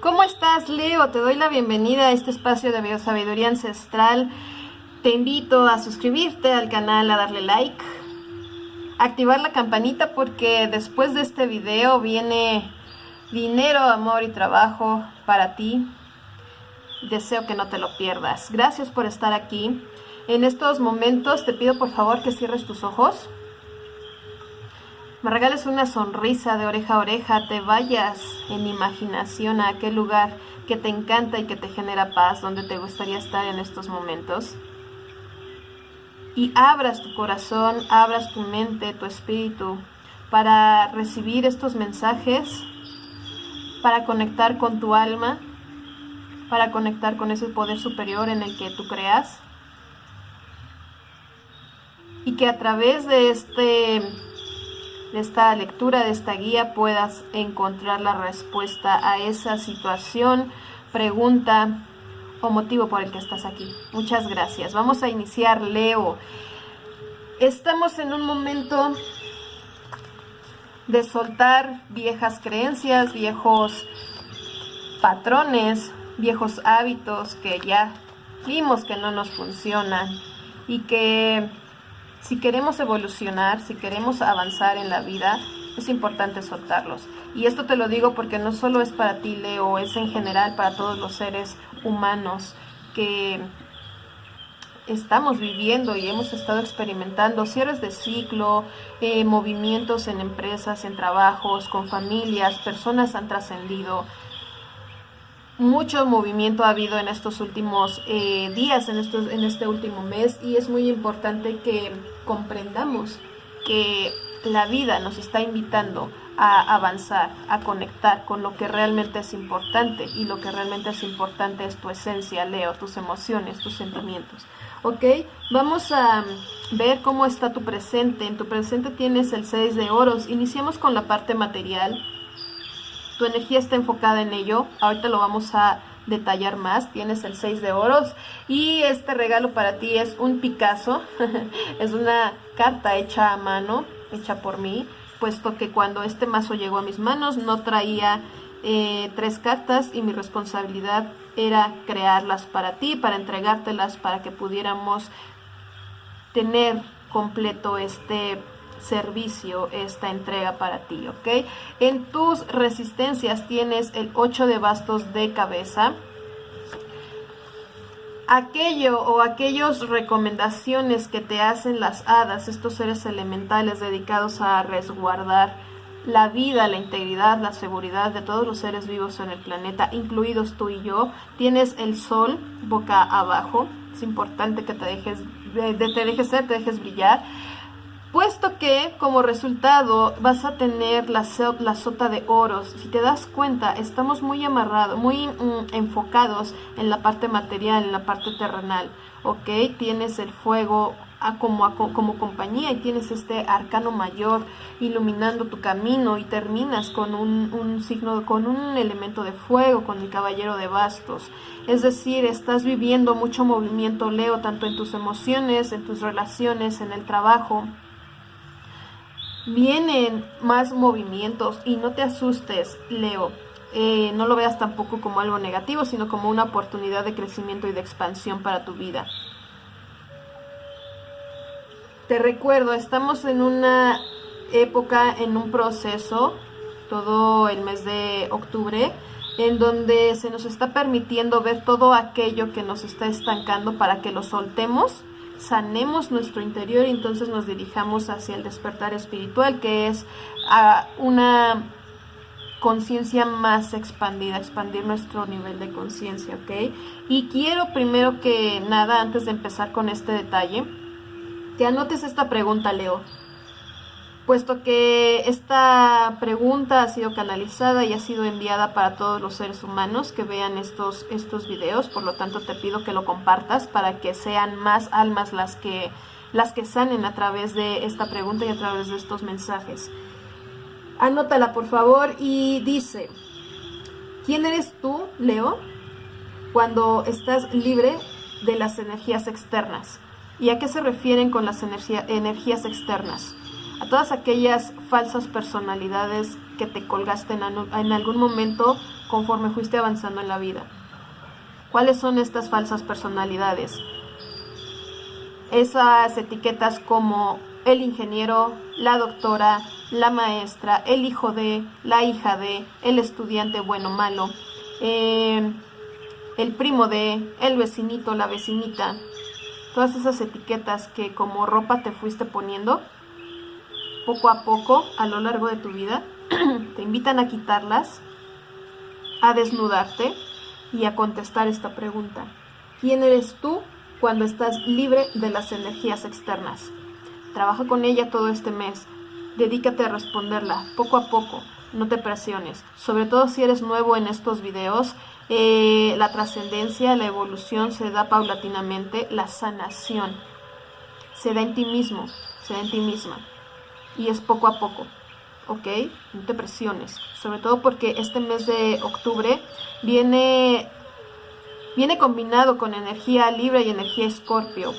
¿Cómo estás, Leo? Te doy la bienvenida a este espacio de biosabiduría ancestral. Te invito a suscribirte al canal, a darle like, activar la campanita porque después de este video viene dinero, amor y trabajo para ti. Deseo que no te lo pierdas. Gracias por estar aquí. En estos momentos te pido por favor que cierres tus ojos me regales una sonrisa de oreja a oreja, te vayas en imaginación a aquel lugar que te encanta y que te genera paz, donde te gustaría estar en estos momentos. Y abras tu corazón, abras tu mente, tu espíritu, para recibir estos mensajes, para conectar con tu alma, para conectar con ese poder superior en el que tú creas. Y que a través de este de esta lectura, de esta guía, puedas encontrar la respuesta a esa situación, pregunta o motivo por el que estás aquí. Muchas gracias. Vamos a iniciar, Leo. Estamos en un momento de soltar viejas creencias, viejos patrones, viejos hábitos que ya vimos que no nos funcionan y que si queremos evolucionar, si queremos avanzar en la vida, es importante soltarlos. Y esto te lo digo porque no solo es para ti, Leo, es en general para todos los seres humanos que estamos viviendo y hemos estado experimentando cierres de ciclo, eh, movimientos en empresas, en trabajos, con familias, personas han trascendido, mucho movimiento ha habido en estos últimos eh, días, en, estos, en este último mes, y es muy importante que comprendamos que la vida nos está invitando a avanzar, a conectar con lo que realmente es importante, y lo que realmente es importante es tu esencia, Leo, tus emociones, tus sentimientos. ¿Ok? Vamos a ver cómo está tu presente. En tu presente tienes el 6 de oros. Iniciamos con la parte material tu energía está enfocada en ello. Ahorita lo vamos a detallar más. Tienes el 6 de oros y este regalo para ti es un Picasso. es una carta hecha a mano, hecha por mí, puesto que cuando este mazo llegó a mis manos no traía eh, tres cartas y mi responsabilidad era crearlas para ti, para entregártelas, para que pudiéramos tener completo este servicio esta entrega para ti, ¿ok? En tus resistencias tienes el 8 de bastos de cabeza. Aquello o aquellas recomendaciones que te hacen las hadas, estos seres elementales dedicados a resguardar la vida, la integridad, la seguridad de todos los seres vivos en el planeta, incluidos tú y yo. Tienes el sol boca abajo. Es importante que te dejes, te dejes ser, te dejes brillar puesto que como resultado vas a tener la, sota de oros. Si te das cuenta, estamos muy amarrados, muy mm, enfocados en la parte material, en la parte terrenal, ¿ok? Tienes el fuego como, como compañía y tienes este arcano mayor iluminando tu camino y terminas con un signo, con un elemento de fuego, con el caballero de bastos. Es decir, estás viviendo mucho movimiento, Leo, tanto en tus emociones, en tus relaciones, en el trabajo vienen más movimientos y no te asustes, Leo. Eh, no lo veas tampoco como algo negativo, sino como una oportunidad de crecimiento y de expansión para tu vida. Te recuerdo, estamos en una época, en un proceso, todo el mes de octubre, en donde se nos está permitiendo ver todo aquello que nos está estancando para que lo soltemos sanemos nuestro interior y entonces nos dirijamos hacia el despertar espiritual, que es a una conciencia más expandida, expandir nuestro nivel de conciencia, ¿ok? Y quiero primero que nada, antes de empezar con este detalle, que anotes esta pregunta, Leo puesto que esta pregunta ha sido canalizada y ha sido enviada para todos los seres humanos que vean estos, estos videos, por lo tanto te pido que lo compartas para que sean más almas las que, las que sanen a través de esta pregunta y a través de estos mensajes. Anótala por favor y dice, ¿quién eres tú, Leo, cuando estás libre de las energías externas? ¿Y a qué se refieren con las energías externas? A todas aquellas falsas personalidades que te colgaste en, algún momento conforme fuiste avanzando en la vida. ¿Cuáles son estas falsas personalidades? Esas etiquetas como el ingeniero, la doctora, la maestra, el hijo de, la hija de, el estudiante bueno malo, eh, el primo de, el vecinito, la vecinita, todas esas etiquetas que como ropa te fuiste poniendo, poco a poco a lo largo de tu vida, te invitan a quitarlas, a desnudarte y a contestar esta pregunta. ¿Quién eres tú cuando estás libre de las energías externas? Trabaja con ella todo este mes. Dedícate a responderla poco a poco. No te presiones. Sobre todo si eres nuevo en estos videos, eh, la trascendencia, la evolución se da paulatinamente. La sanación se da en ti mismo, se da en ti misma. Y es poco a poco. ¿ok? No te presiones, sobre todo porque este mes de octubre viene, viene combinado con energía libre y energía escorpio.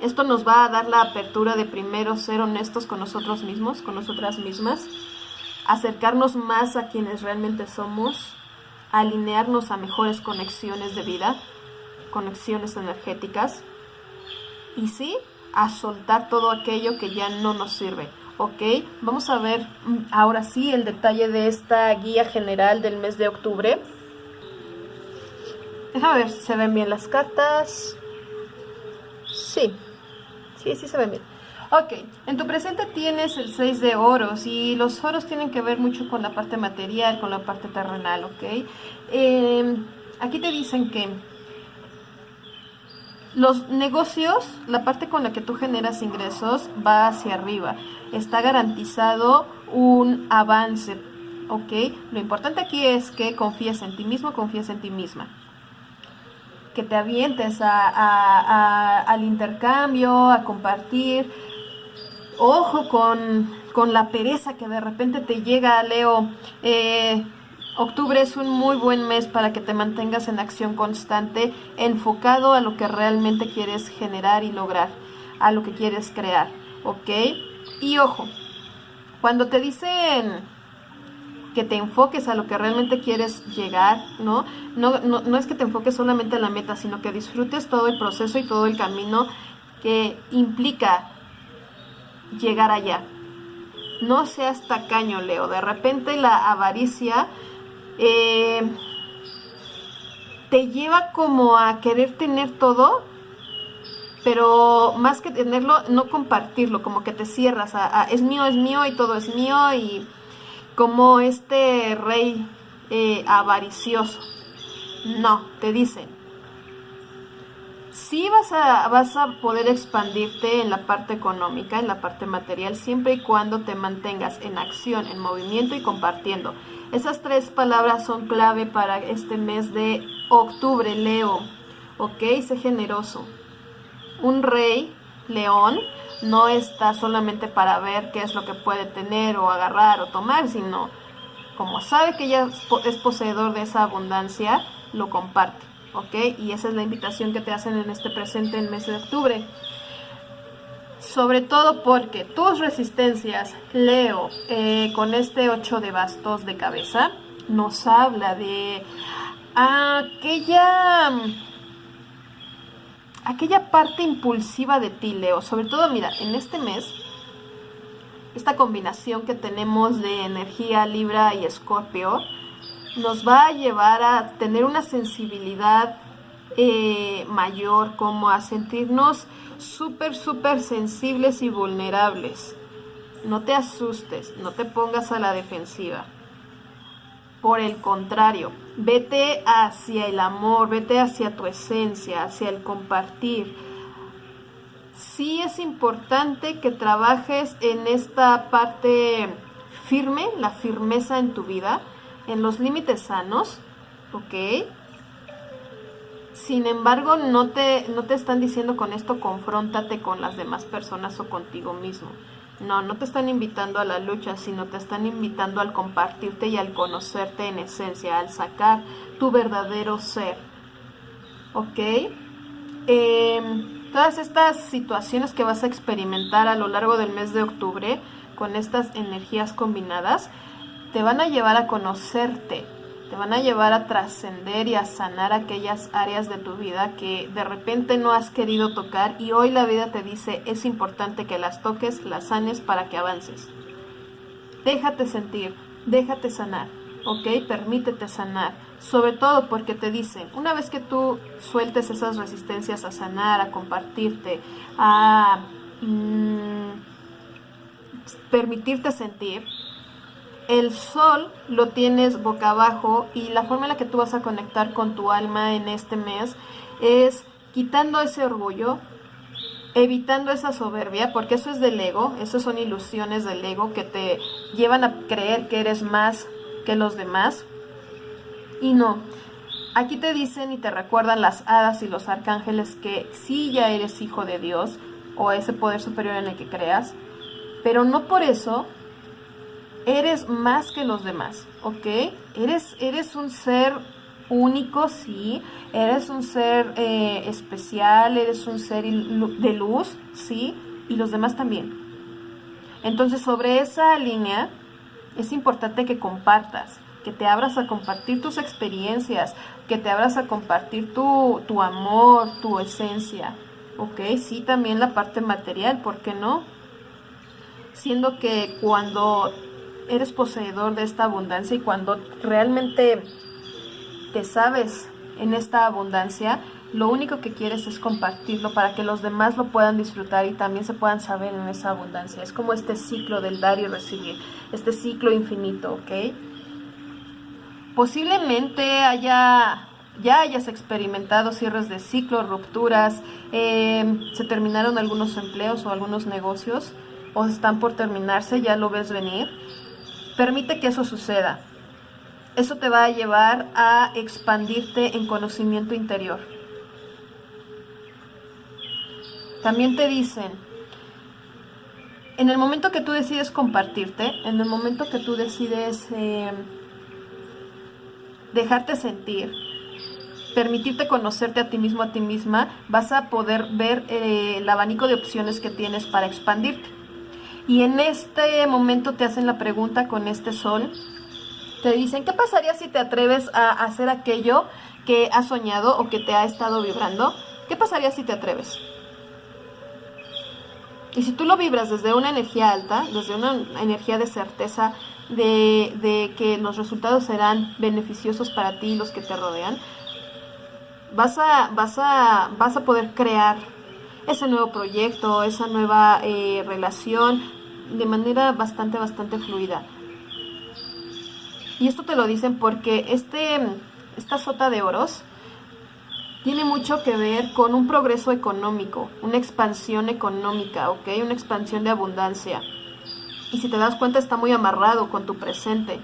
Esto nos va a dar la apertura de primero ser honestos con nosotros mismos, con nosotras mismas, acercarnos más a quienes realmente somos, alinearnos a mejores conexiones de vida, conexiones energéticas, y sí, a soltar todo aquello que ya no nos sirve. ¿ok? Vamos a ver mm, ahora sí el detalle de esta guía general del mes de octubre. Déjame ver si se ven bien las cartas. Sí, sí, sí se ven bien. Ok, en tu presente tienes el 6 de oros y los oros tienen que ver mucho con la parte material, con la parte terrenal, ¿ok? Em, aquí te dicen que los negocios, la parte con la que tú generas ingresos va hacia arriba. Está garantizado un avance, ¿ok? Lo importante aquí es que confíes en ti mismo, confíes en ti misma que te avientes al intercambio, a compartir, ojo con, la pereza que de repente te llega, Leo. Eh, octubre es un muy buen mes para que te mantengas en acción constante, enfocado a lo que realmente quieres generar y lograr, a lo que quieres crear, ¿ok? Y ojo, cuando te dicen que te enfoques a lo que realmente quieres llegar, ¿no? No, no, no es que te enfoques solamente en la meta, sino que disfrutes todo el proceso y todo el camino que implica llegar allá. No seas tacaño, Leo. De repente la avaricia eh, te lleva como a querer tener todo, pero más que tenerlo, no compartirlo, como que te cierras a, es mío, es mío y todo es mío y como este rey eh, avaricioso. No, te dicen, sí vas a, vas a poder expandirte en la parte económica, en la parte material, siempre y cuando te mantengas en acción, en movimiento y compartiendo. Esas tres palabras son clave para este mes de octubre, Leo. ¿Ok? Sé generoso. Un rey, león, no está solamente para ver qué es lo que puede tener o agarrar o tomar, sino como sabe que ya es poseedor de esa abundancia, lo comparte. ¿ok? Y esa es la invitación que te hacen en este presente en mes de octubre. Sobre todo porque tus resistencias, Leo, eh, con este 8 de bastos de cabeza, nos habla de aquella aquella parte impulsiva de ti, Leo. Sobre todo, mira, en este mes, esta combinación que tenemos de energía Libra y Escorpio, nos va a llevar a tener una sensibilidad eh, mayor, como a sentirnos súper, súper sensibles y vulnerables. No te asustes, no te pongas a la defensiva. Por el contrario, vete hacia el amor, vete hacia tu esencia, hacia el compartir. Sí es importante que trabajes en esta parte firme, la firmeza en tu vida, en los límites sanos, ¿ok? Sin embargo, no te, no te están diciendo con esto confróntate con las demás personas o contigo mismo. No, no te están invitando a la lucha, sino te están invitando al compartirte y al conocerte en esencia, al sacar tu verdadero ser. ¿Ok? Em, todas estas situaciones que vas a experimentar a lo largo del mes de octubre con estas energías combinadas, te van a llevar a conocerte, te van a llevar a trascender y a sanar aquellas áreas de tu vida que de repente no has querido tocar y hoy la vida te dice es importante que las toques, las sanes para que avances. Déjate sentir, déjate sanar, ¿ok? Permítete sanar. Sobre todo porque te dicen, una vez que tú sueltes esas resistencias a sanar, a compartirte, a mm, permitirte sentir, el sol lo tienes boca abajo y la forma en la que tú vas a conectar con tu alma en este mes es quitando ese orgullo, evitando esa soberbia, porque eso es del ego, eso son ilusiones del ego que te llevan a creer que eres más que los demás. Y no, aquí te dicen y te recuerdan las hadas y los arcángeles que sí ya eres hijo de Dios o ese poder superior en el que creas, pero no por eso eres más que los demás, ¿ok? Eres, eres un ser único, sí, eres un ser eh, especial, eres un ser de luz, sí, y los demás también. Entonces, sobre esa línea, es importante que compartas, que te abras a compartir tus experiencias, que te abras a compartir tu, tu amor, tu esencia, ¿ok? Sí, también la parte material, ¿por qué no? Siendo que cuando eres poseedor de esta abundancia y cuando realmente te sabes en esta abundancia, lo único que quieres es compartirlo para que los demás lo puedan disfrutar y también se puedan saber en esa abundancia. Es como este ciclo del dar y recibir, este ciclo infinito, ¿ok? Posiblemente haya ya hayas experimentado cierres de ciclo, rupturas, eh, se terminaron algunos empleos o algunos negocios o están por terminarse, ya lo ves venir Permite que eso suceda. Eso te va a llevar a expandirte en conocimiento interior. También te dicen, en el momento que tú decides compartirte, en el momento que tú decides eh, dejarte sentir, permitirte conocerte a ti mismo, a ti misma, vas a poder ver eh, el abanico de opciones que tienes para expandirte. Y en este momento te hacen la pregunta con este sol. Te dicen, ¿qué pasaría si te atreves a hacer aquello que has soñado o que te ha estado vibrando? ¿Qué pasaría si te atreves? Y si tú lo vibras desde una energía alta, desde una energía de certeza de, que los resultados serán beneficiosos para ti y los que te rodean, vas a, vas a, vas a poder crear ese nuevo proyecto, esa nueva eh, relación de manera bastante, bastante fluida. Y esto te lo dicen porque este, esta sota de oros tiene mucho que ver con un progreso económico, una expansión económica, ¿ok? Una expansión de abundancia. Y si te das cuenta está muy amarrado con tu presente.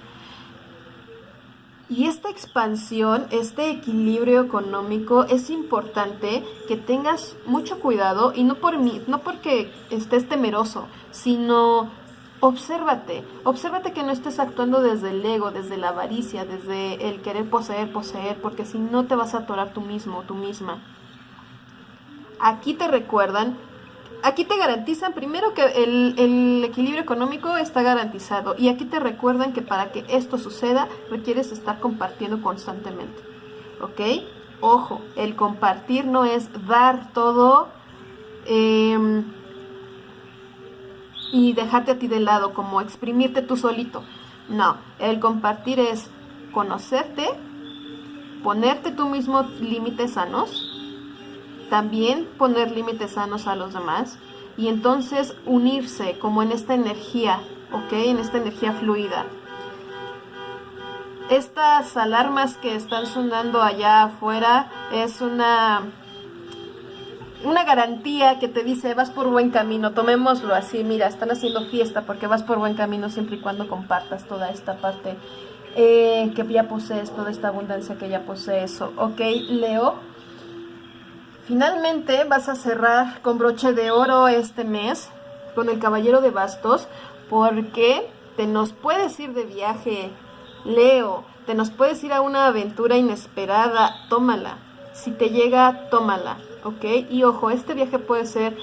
Y esta expansión, este equilibrio económico es importante que tengas mucho cuidado y no por mí, no porque estés temeroso, sino obsérvate, obsérvate que no estés actuando desde el ego, desde la avaricia, desde el querer poseer, poseer, porque si no te vas a atorar tú mismo, tú misma. Aquí te recuerdan aquí te garantizan primero que el, equilibrio económico está garantizado y aquí te recuerdan que para que esto suceda requieres estar compartiendo constantemente. ¿Ok? Ojo, el compartir no es dar todo em, y dejarte a ti de lado, como exprimirte tú solito. No, el compartir es conocerte, ponerte tú mismo límites sanos también poner límites sanos a los demás y entonces unirse como en esta energía, ¿ok? En esta energía fluida. Estas alarmas que están sonando allá afuera es una, una garantía que te dice vas por buen camino, tomémoslo así, mira, están haciendo fiesta porque vas por buen camino siempre y cuando compartas toda esta parte eh, que ya posees, toda esta abundancia que ya posees, ¿ok? Leo, Finalmente vas a cerrar con broche de oro este mes con el Caballero de Bastos porque te nos puedes ir de viaje, Leo, te nos puedes ir a una aventura inesperada, tómala. Si te llega, tómala, ¿ok? Y ojo, este viaje puede ser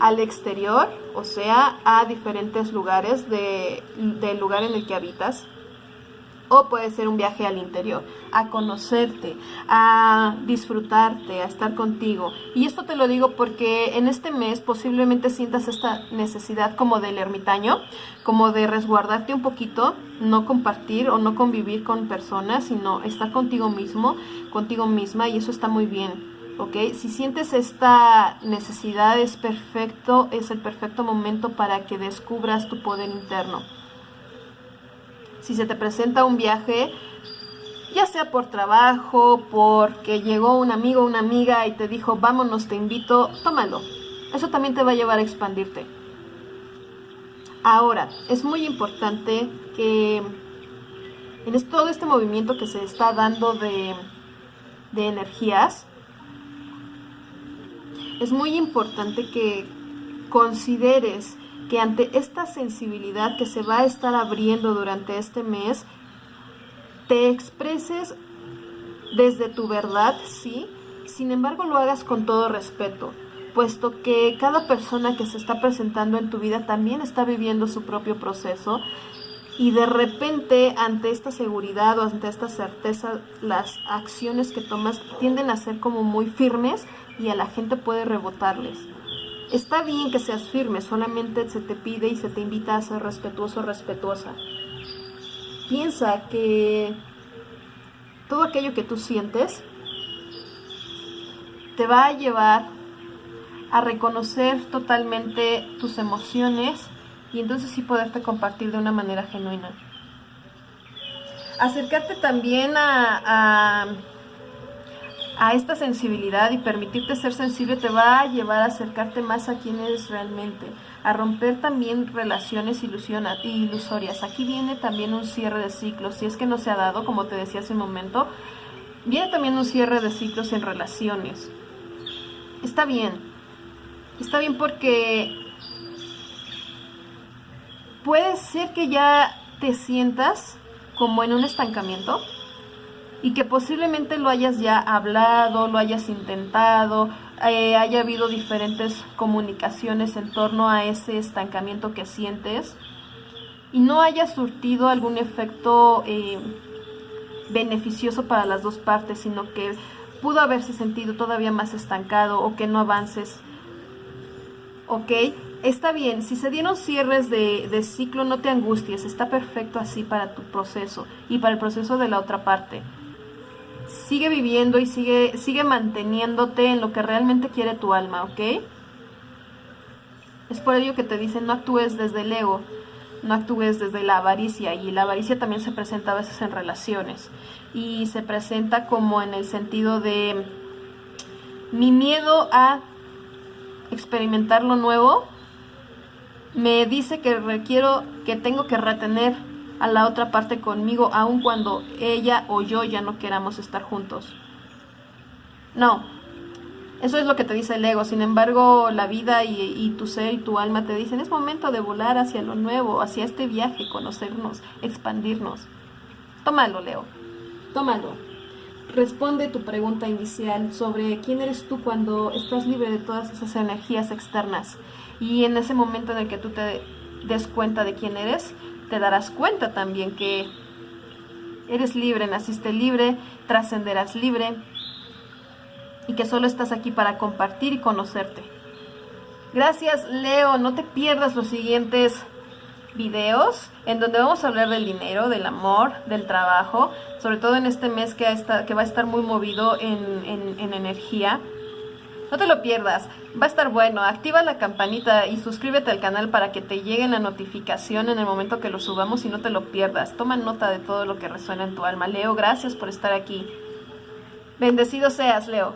al exterior, o sea, a diferentes lugares de, del lugar en el que habitas, O puede ser un viaje al interior, a conocerte, a disfrutarte, a estar contigo. Y esto te lo digo porque en este mes posiblemente sientas esta necesidad como del ermitaño, como de resguardarte un poquito, no compartir o no convivir con personas, sino estar contigo mismo, contigo misma y eso está muy bien. ¿ok? Si sientes esta necesidad es perfecto, es el perfecto momento para que descubras tu poder interno. Si se te presenta un viaje, ya sea por trabajo, porque llegó un amigo o una amiga y te dijo, vámonos, te invito, tómalo. Eso también te va a llevar a expandirte. Ahora, es muy importante que en todo este movimiento que se está dando de, de energías, es muy importante que consideres que ante esta sensibilidad que se va a estar abriendo durante este mes, te expreses desde tu verdad, sí, sin embargo lo hagas con todo respeto, puesto que cada persona que se está presentando en tu vida también está viviendo su propio proceso y de repente ante esta seguridad o ante esta certeza las acciones que tomas tienden a ser como muy firmes y a la gente puede rebotarles. Está bien que seas firme, solamente se te pide y se te invita a ser respetuoso respetuosa. Piensa que todo aquello que tú sientes te va a llevar a reconocer totalmente tus emociones y entonces sí poderte compartir de una manera genuina. Acercarte también a a esta sensibilidad y permitirte ser sensible te va a llevar a acercarte más a quien eres realmente, a romper también relaciones ilusorias. Aquí viene también un cierre de ciclos, si es que no se ha dado, como te decía hace un momento, viene también un cierre de ciclos en relaciones. Está bien, está bien porque puede ser que ya te sientas como en un estancamiento, y que posiblemente lo hayas ya hablado, lo hayas intentado, eh, haya habido diferentes comunicaciones en torno a ese estancamiento que sientes y no haya surtido algún efecto eh, beneficioso para las dos partes, sino que pudo haberse sentido todavía más estancado o que no avances. ¿Ok? Está bien, si se dieron cierres de, de ciclo, no te angusties, está perfecto así para tu proceso y para el proceso de la otra parte sigue viviendo y sigue, sigue manteniéndote en lo que realmente quiere tu alma, ¿ok? Es por ello que te dicen no actúes desde el ego, no actúes desde la avaricia y la avaricia también se presenta a veces en relaciones y se presenta como en el sentido de mi miedo a experimentar lo nuevo me dice que requiero que tengo que retener a la otra parte conmigo, aun cuando ella o yo ya no queramos estar juntos. No, eso es lo que te dice el ego. Sin embargo, la vida y, tu ser y tu alma te dicen, es momento de volar hacia lo nuevo, hacia este viaje, conocernos, expandirnos. Tómalo, Leo. Tómalo. Responde tu pregunta inicial sobre quién eres tú cuando estás libre de todas esas energías externas. Y en ese momento en el que tú te des cuenta de quién eres, te darás cuenta también que eres libre, naciste libre, trascenderás libre y que solo estás aquí para compartir y conocerte. Gracias Leo, no te pierdas los siguientes videos en donde vamos a hablar del dinero, del amor, del trabajo, sobre todo en este mes que, va a estar muy movido en, en energía. No te lo pierdas, va a estar bueno. Activa la campanita y suscríbete al canal para que te llegue la notificación en el momento que lo subamos y no te lo pierdas. Toma nota de todo lo que resuena en tu alma. Leo, gracias por estar aquí. Bendecido seas, Leo.